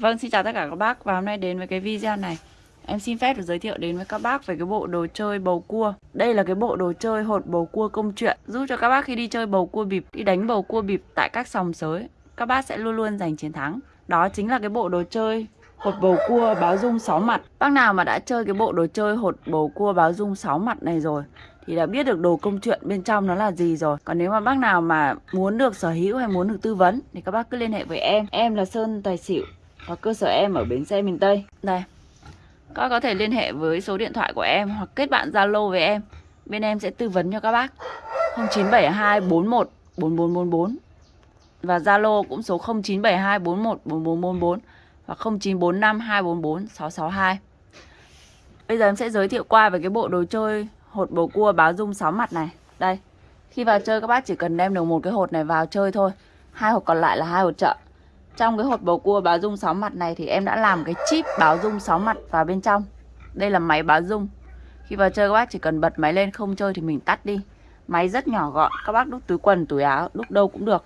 Vâng, xin chào tất cả các bác. Và hôm nay đến với cái video này. Em xin phép được giới thiệu đến với các bác về cái bộ đồ chơi bầu cua. Đây là cái bộ đồ chơi hột bầu cua công chuyện. Giúp cho các bác khi đi chơi bầu cua bịp, đi đánh bầu cua bịp tại các sòng sới Các bác sẽ luôn luôn giành chiến thắng. Đó chính là cái bộ đồ chơi hột bầu cua báo dung 6 mặt. Bác nào mà đã chơi cái bộ đồ chơi hột bầu cua báo dung 6 mặt này rồi thì đã biết được đồ công chuyện bên trong nó là gì rồi. Còn nếu mà bác nào mà muốn được sở hữu hay muốn được tư vấn Thì các bác cứ liên hệ với em. Em là Sơn Tài Xỉu. Và cơ sở em ở bến xe miền Tây Đây Các có thể liên hệ với số điện thoại của em Hoặc kết bạn Zalo với em Bên em sẽ tư vấn cho các bác 0972 41 4444 Và Zalo cũng số 0972 41 4444 Và 0945 244 662 Bây giờ em sẽ giới thiệu qua về cái bộ đồ chơi hột bầu cua báo dung 6 mặt này. Đây. Khi vào chơi, các bác chỉ cần đem được một cái hột này vào chơi thôi. Hai hột còn lại là hai hột chợ. Trong cái hộp bầu cua báo dung 6 mặt này thì em đã làm cái chip báo dung 6 mặt vào bên trong. Đây là máy báo dung. Khi vào chơi các bác chỉ cần bật máy lên không chơi thì mình tắt đi. Máy rất nhỏ gọn, các bác đút túi quần, túi áo, đút đâu cũng được.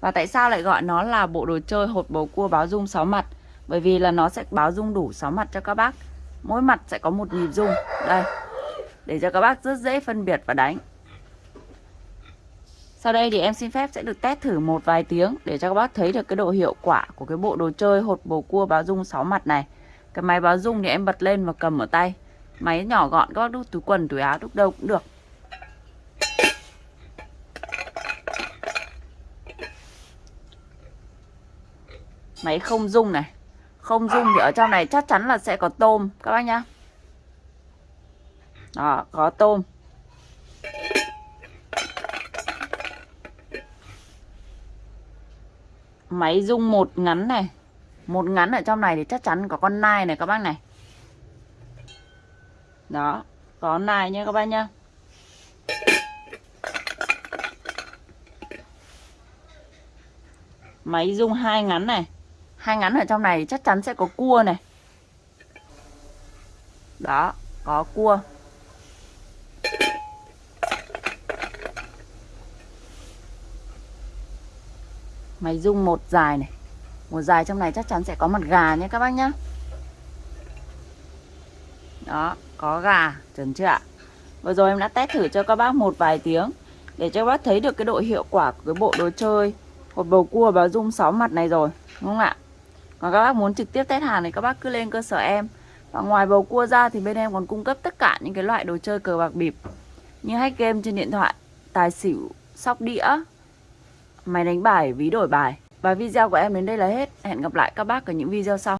Và tại sao lại gọi nó là bộ đồ chơi hột bầu cua báo dung 6 mặt? Bởi vì là nó sẽ báo dung đủ 6 mặt cho các bác Mỗi mặt sẽ có một nhịp dung Đây Để cho các bác rất dễ phân biệt và đánh sau đây thì em xin phép sẽ được test thử một vài tiếng Để cho các bác thấy được cái độ hiệu quả của cái bộ đồ chơi hột bầu cua báo dung 6 mặt này. Cái máy báo dung thì em bật lên và cầm ở tay. Máy nhỏ gọn các bác đút túi quần, túi áo, đút đâu cũng được. Máy không dung này. Không dung thì ở trong này chắc chắn là sẽ có tôm các bác nhá. Đó có tôm. Máy dung một ngắn này. Một ngắn ở trong này thì chắc chắn có con nai này các bác này. Đó, có nai nhé các bác nhá. Máy dung hai ngắn này. Hai ngắn ở trong này chắc chắn sẽ có cua này. Đó, có cua. Mày dung một dài này. Một dài trong này chắc chắn sẽ có mặt gà nhé các bác nhé đó có gà chuẩn chưa ạ? Vừa rồi em đã test thử cho các bác một vài tiếng để cho các bác thấy được cái độ hiệu quả của cái bộ đồ chơi. Hột bầu cua và dung 6 mặt này rồi đúng không ạ? Còn các bác muốn trực tiếp test hàng thì các bác cứ lên cơ sở em. Và ngoài bầu cua ra thì bên em còn cung cấp tất cả những cái loại đồ chơi cờ bạc bịp Như hack game trên điện thoại, tài xỉu, sóc đĩa, máy đánh bài, ví đổi bài. Và video của em đến đây là hết. Hẹn gặp lại các bác ở những video sau.